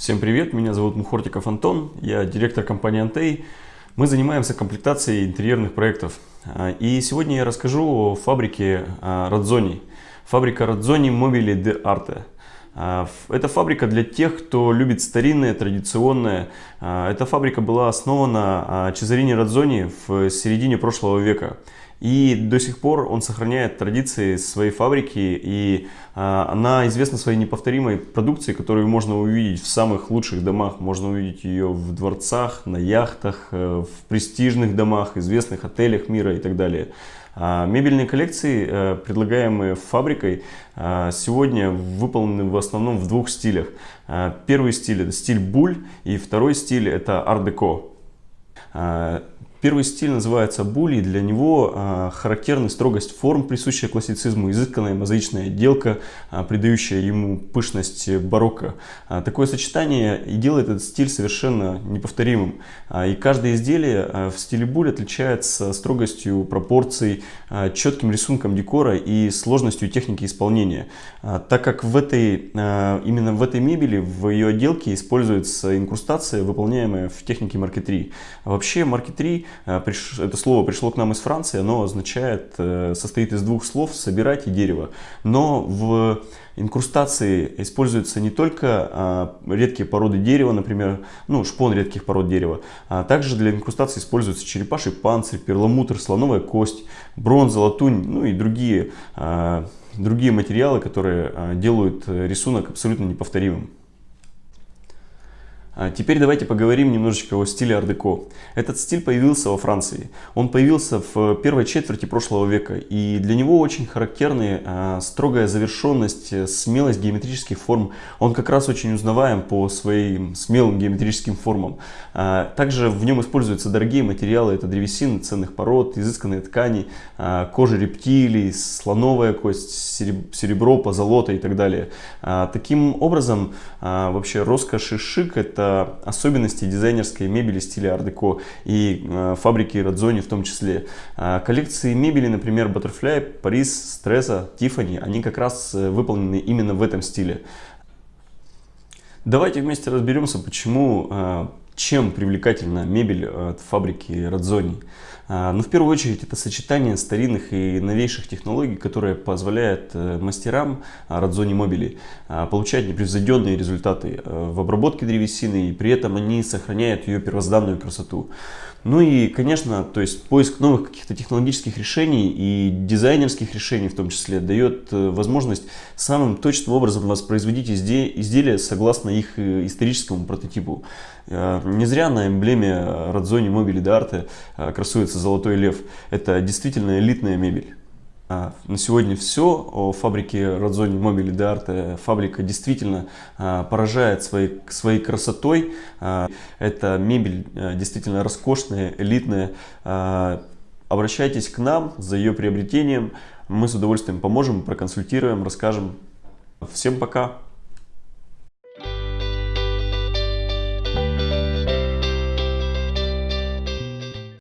Всем привет, меня зовут Мухортиков Антон, я директор компании Антей. Мы занимаемся комплектацией интерьерных проектов. А, и сегодня я расскажу о фабрике Радзони. Фабрика Радзони Мобили де Арте. Это фабрика для тех, кто любит старинное, традиционное. А, эта фабрика была основана Чезарине Радзони в середине прошлого века. И до сих пор он сохраняет традиции своей фабрики, и а, она известна своей неповторимой продукцией, которую можно увидеть в самых лучших домах. Можно увидеть ее в дворцах, на яхтах, э, в престижных домах, известных отелях мира и так далее. А, мебельные коллекции, э, предлагаемые фабрикой, а, сегодня выполнены в основном в двух стилях. Первый стиль это стиль буль, и второй стиль это ар-деко. Первый стиль называется були, для него а, характерна строгость форм, присущая классицизму, изысканная мозаичная отделка, а, придающая ему пышность барокко. А, такое сочетание и делает этот стиль совершенно неповторимым. А, и каждое изделие а, в стиле буль отличается строгостью пропорций, а, четким рисунком декора и сложностью техники исполнения. А, так как в этой, а, именно в этой мебели, в ее отделке используется инкрустация, выполняемая в технике маркетри. А вообще маркетри Э, это слово пришло к нам из Франции, оно означает, э, состоит из двух слов «собирать» и «дерево». Но в инкрустации используются не только а, редкие породы дерева, например, ну, шпон редких пород дерева, а также для инкрустации используются черепаший панцирь, перламутр, слоновая кость, бронза, латунь, ну и другие, а, другие материалы, которые делают рисунок абсолютно неповторимым. А теперь давайте поговорим немножечко о стиле ар-деко. Этот стиль появился во Франции. Он появился в первой четверти прошлого века. И для него очень характерны а, строгая завершенность, смелость геометрических форм. Он как раз очень узнаваем по своим смелым геометрическим формам. А, также в нем используются дорогие материалы. Это древесина ценных пород, изысканные ткани, кожа рептилий, слоновая кость, серебро, позолота и так далее. Таким образом, вообще роскошь и шик это особенности дизайнерской мебели стиля ар-деко и э, фабрики Радзони в том числе. А, коллекции мебели, например, Butterfly, Paris, Стресса, Tiffany, они как раз э, выполнены именно в этом стиле. Давайте вместе разберемся, почему, э, чем привлекательна мебель от фабрики Радзони. А, ну, в первую очередь, это сочетание старинных и новейших технологий, которые позволяют э, мастерам Радзони Мобили а, получать непревзойденные результаты э, в обработке древесины, и при этом они сохраняют ее первозданную красоту. Ну и, конечно, то есть поиск новых каких-то технологических решений и дизайнерских решений в том числе дает э, возможность самым точным образом воспроизводить изделия согласно их историческому прототипу. Не зря на эмблеме Радзони Мобили Дарте красуется «Золотой лев». Это действительно элитная мебель. А, на сегодня все о фабрике Радзони Мобили де. Фабрика действительно а, поражает своей, своей красотой. Эта мебель действительно роскошная, элитная. Обращайтесь к нам за ее приобретением. Мы с удовольствием поможем, проконсультируем, расскажем. Всем пока!